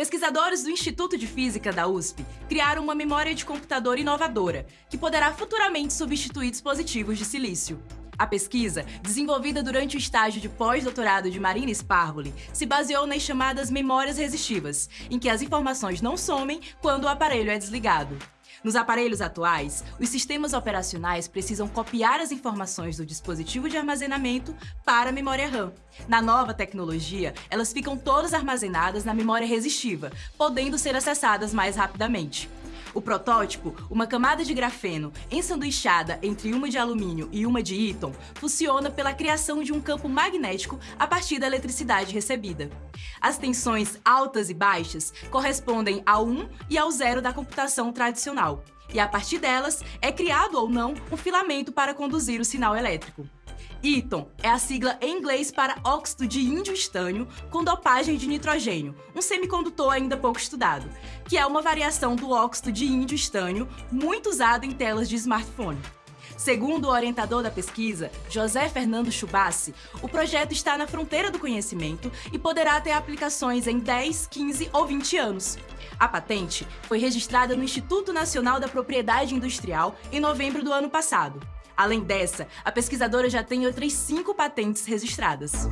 Pesquisadores do Instituto de Física da USP criaram uma memória de computador inovadora, que poderá futuramente substituir dispositivos de silício. A pesquisa, desenvolvida durante o estágio de pós-doutorado de Marina Sparvoli, se baseou nas chamadas memórias resistivas, em que as informações não somem quando o aparelho é desligado. Nos aparelhos atuais, os sistemas operacionais precisam copiar as informações do dispositivo de armazenamento para a memória RAM. Na nova tecnologia, elas ficam todas armazenadas na memória resistiva, podendo ser acessadas mais rapidamente. O protótipo, uma camada de grafeno ensanduichada entre uma de alumínio e uma de íton, funciona pela criação de um campo magnético a partir da eletricidade recebida. As tensões altas e baixas correspondem ao 1 e ao 0 da computação tradicional, e a partir delas é criado ou não um filamento para conduzir o sinal elétrico. Eton é a sigla em inglês para óxido de índio estânio com dopagem de nitrogênio, um semicondutor ainda pouco estudado, que é uma variação do óxido de índio estânio muito usado em telas de smartphone. Segundo o orientador da pesquisa, José Fernando Chubassi, o projeto está na fronteira do conhecimento e poderá ter aplicações em 10, 15 ou 20 anos. A patente foi registrada no Instituto Nacional da Propriedade Industrial em novembro do ano passado. Além dessa, a pesquisadora já tem outras cinco patentes registradas.